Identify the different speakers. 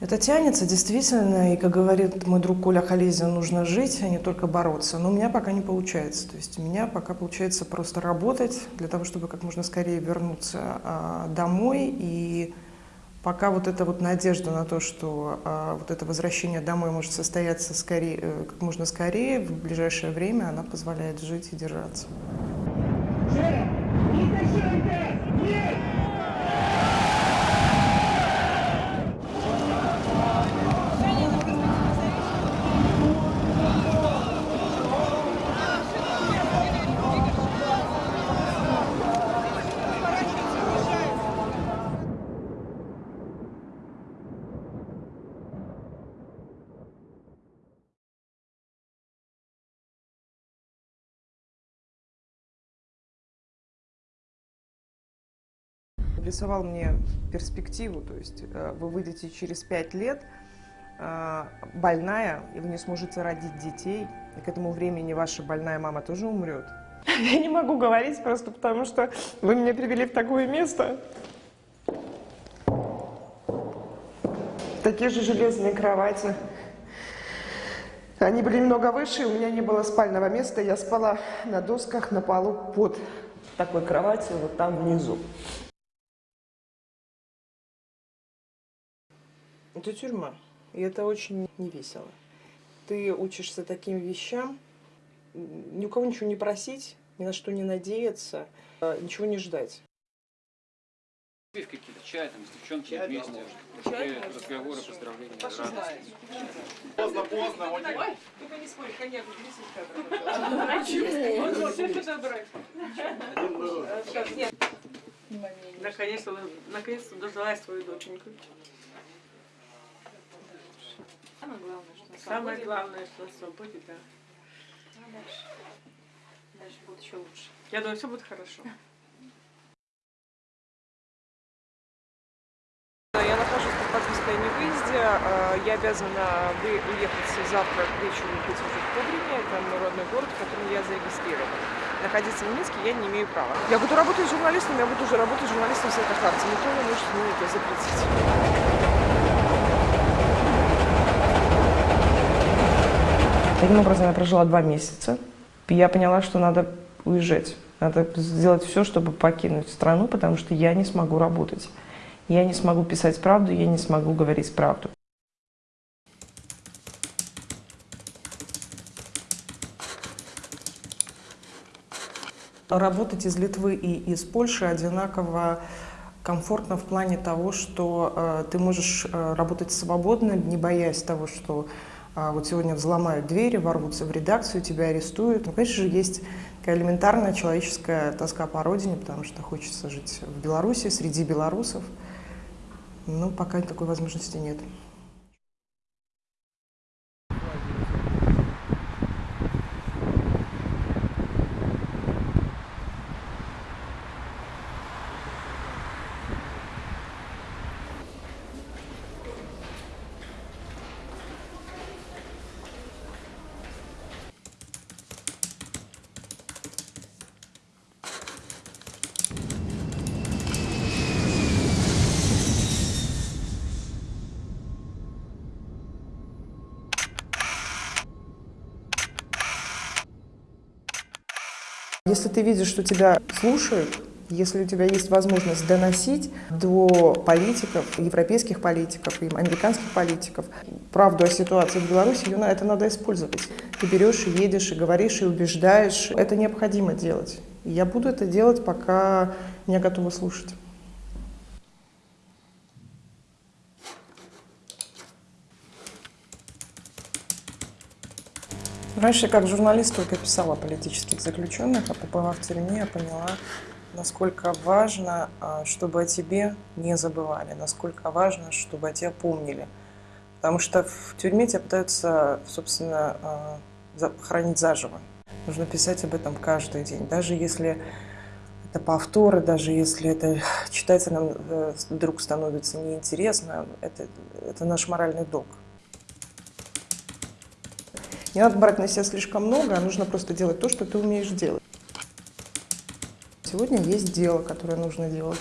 Speaker 1: Это тянется действительно, и, как говорит мой друг Коля Халезин, нужно жить, а не только бороться. Но у меня пока не получается. То есть у меня пока получается просто работать для того, чтобы как можно скорее вернуться а, домой. И пока вот эта вот надежда на то, что а, вот это возвращение домой может состояться скорее, э, как можно скорее, в ближайшее время, она позволяет жить и держаться. Рисовал мне перспективу, то есть э, вы выйдете через пять лет э, больная, и вы не сможете родить детей, и к этому времени ваша больная мама тоже умрет. Я не могу говорить просто потому, что вы меня привели в такое место. Такие же железные кровати. Они были немного выше, у меня не было спального места, я спала на досках на полу под такой кроватью, вот там внизу. Это тюрьма, и это очень не весело. Ты учишься таким вещам, ни у кого ничего не просить, ни на что не надеяться, а, ничего не ждать.
Speaker 2: Пить какие-то, чай там, с девчонками вместе, чай, разговоры, поздравления, радости.
Speaker 3: Поздно, поздно.
Speaker 1: Ой, только не спорь, коньяк, Почему? Почему?
Speaker 4: Наконец-то, наконец-то дождалась свою доченьку.
Speaker 5: Самое главное, что на
Speaker 4: Самое
Speaker 5: свободе.
Speaker 4: главное, что на свободе, да.
Speaker 5: А дальше? Дальше будет еще лучше.
Speaker 4: Я думаю, все будет хорошо.
Speaker 1: Я нахожусь под подпиской о невыезде. Э, Я обязана уехать завтра к вечеру быть уже в Кубрине. Это мой родной город, в котором я зарегистрирована. Находиться в Минске я не имею права. Я буду работать с журналистом, я буду уже работать с журналистом с этой карты. Никто не может мне это запретить. Таким образом, я прожила два месяца. Я поняла, что надо уезжать. Надо сделать все, чтобы покинуть страну, потому что я не смогу работать. Я не смогу писать правду, я не смогу говорить правду. Работать из Литвы и из Польши одинаково комфортно в плане того, что э, ты можешь э, работать свободно, не боясь того, что э, вот сегодня взломают двери, ворвутся в редакцию, тебя арестуют. Ну, конечно же, есть такая элементарная человеческая тоска по родине, потому что хочется жить в Беларуси, среди белорусов. Но пока такой возможности нет. Если ты видишь, что тебя слушают, если у тебя есть возможность доносить до политиков, европейских политиков и американских политиков правду о ситуации в Беларуси, ее это надо использовать. Ты берешь и едешь, и говоришь, и убеждаешь. Это необходимо делать. Я буду это делать, пока меня готовы слушать. Раньше как журналист только писала о политических заключенных, а побывав в тюрьме, я поняла, насколько важно, а, чтобы о тебе не забывали, насколько важно, чтобы о тебе помнили. Потому что в тюрьме тебя пытаются, собственно, а, хранить заживо. Нужно писать об этом каждый день. Даже если это повторы, даже если это читателям э, вдруг становится неинтересно, это, это наш моральный долг. Не надо брать на себя слишком много, а нужно просто делать то, что ты умеешь делать. Сегодня есть дело, которое нужно делать.